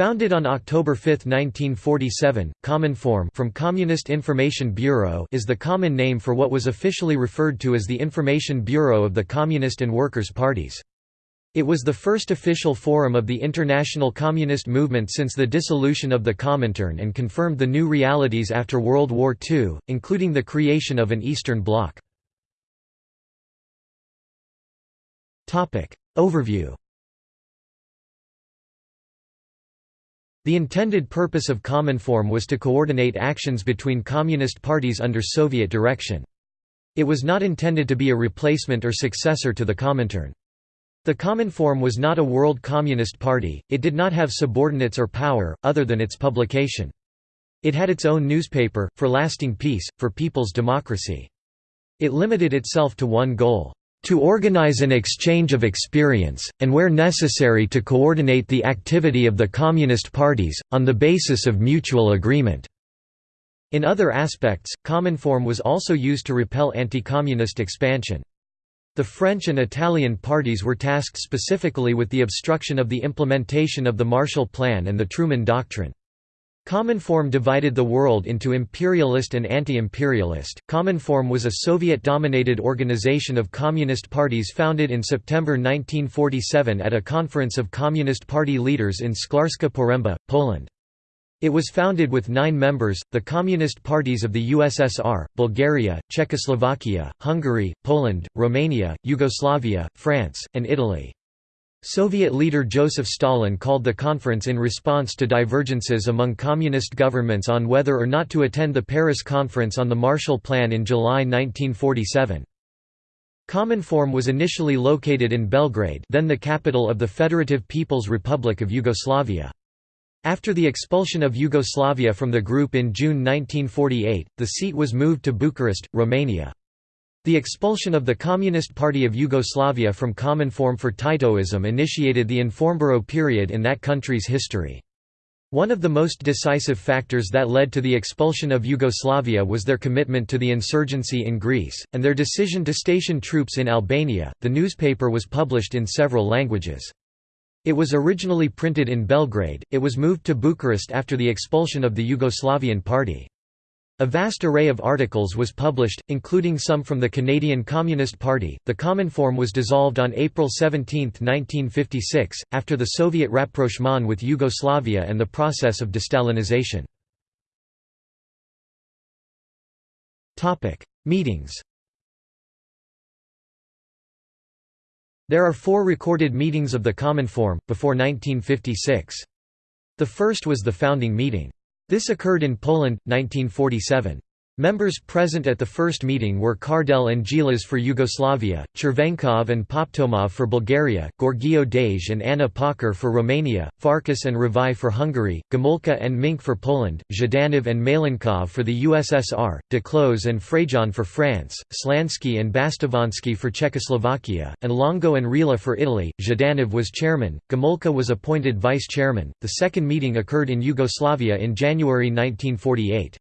Founded on October 5, 1947, Cominform from Communist Information Bureau is the common name for what was officially referred to as the Information Bureau of the Communist and Workers' Parties. It was the first official forum of the international communist movement since the dissolution of the Comintern and confirmed the new realities after World War II, including the creation of an Eastern Bloc. Overview The intended purpose of Cominform was to coordinate actions between communist parties under Soviet direction. It was not intended to be a replacement or successor to the Comintern. The Cominform was not a world communist party, it did not have subordinates or power, other than its publication. It had its own newspaper, For Lasting Peace, for People's Democracy. It limited itself to one goal to organize an exchange of experience, and where necessary to coordinate the activity of the Communist parties, on the basis of mutual agreement." In other aspects, Cominform was also used to repel anti-communist expansion. The French and Italian parties were tasked specifically with the obstruction of the implementation of the Marshall Plan and the Truman Doctrine. Cominform divided the world into imperialist and anti-imperialist. Cominform was a Soviet-dominated organization of communist parties founded in September 1947 at a conference of Communist Party leaders in Szklarska Poręba, Poland. It was founded with nine members, the communist parties of the USSR, Bulgaria, Czechoslovakia, Hungary, Poland, Romania, Yugoslavia, France, and Italy. Soviet leader Joseph Stalin called the conference in response to divergences among communist governments on whether or not to attend the Paris Conference on the Marshall Plan in July 1947. Cominform was initially located in Belgrade then the capital of the Federative People's Republic of Yugoslavia. After the expulsion of Yugoslavia from the group in June 1948, the seat was moved to Bucharest, Romania. The expulsion of the Communist Party of Yugoslavia from Cominform for Titoism initiated the Informburo period in that country's history. One of the most decisive factors that led to the expulsion of Yugoslavia was their commitment to the insurgency in Greece, and their decision to station troops in Albania. The newspaper was published in several languages. It was originally printed in Belgrade, it was moved to Bucharest after the expulsion of the Yugoslavian Party. A vast array of articles was published, including some from the Canadian Communist Party. The Cominform was dissolved on April 17, 1956, after the Soviet rapprochement with Yugoslavia and the process of destalinization. Topic: Meetings. There are four recorded meetings of the Cominform, before 1956. The first was the founding meeting. This occurred in Poland, 1947. Members present at the first meeting were Kardelj and Djilas for Yugoslavia, Chervenkov and Poptomov for Bulgaria, Gheorghiu-Dej and Ana Pauker for Romania, Farkas and Revai for Hungary, Gomulka and Minc for Poland, Zhdanov and Malenkov for the USSR, Duclos and Fajon for France, Slansky and Bastovansky for Czechoslovakia, and Longo and Reale for Italy. Zhdanov was chairman, Gomulka was appointed vice chairman. The second meeting occurred in Yugoslavia in January 1948.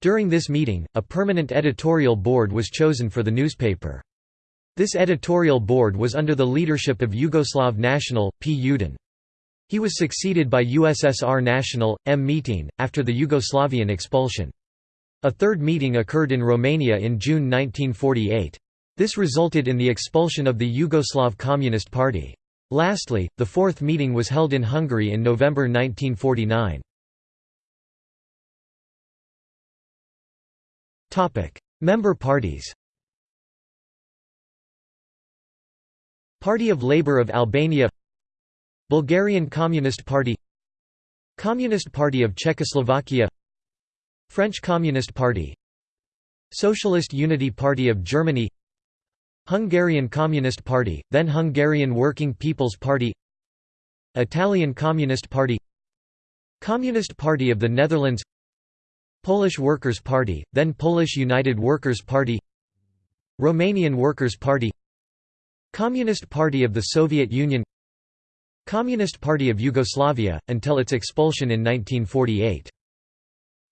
During this meeting, a permanent editorial board was chosen for the newspaper. This editorial board was under the leadership of Yugoslav national, P. Yudin. He was succeeded by USSR national, M. Mitin, after the Yugoslavian expulsion. A third meeting occurred in Romania in June 1948. This resulted in the expulsion of the Yugoslav Communist Party. Lastly, the fourth meeting was held in Hungary in November 1949. Member parties Party of Labour of Albania Bulgarian Communist Party Communist Party of Czechoslovakia French Communist Party Socialist Unity Party of Germany Hungarian Communist Party, then Hungarian Working People's Party Italian Communist Party Communist Party of the Netherlands Polish Workers' Party, then Polish United Workers' Party Romanian Workers' Party Communist Party of the Soviet Union Communist Party of Yugoslavia, until its expulsion in 1948.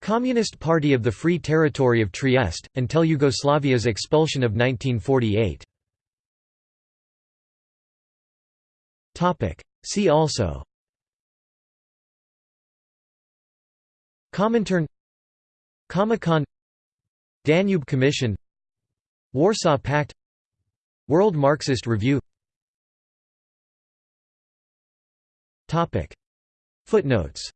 Communist Party of the Free Territory of Trieste, until Yugoslavia's expulsion of 1948. See also Comintern Comecon Danube Commission Warsaw Pact World Marxist Review Footnotes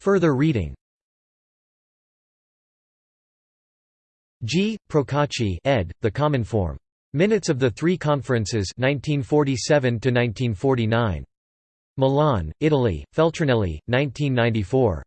Further reading G. Procacci ed., The Cominform. Minutes of the Three Conferences 1947 Milan, Italy, Feltrinelli, 1994.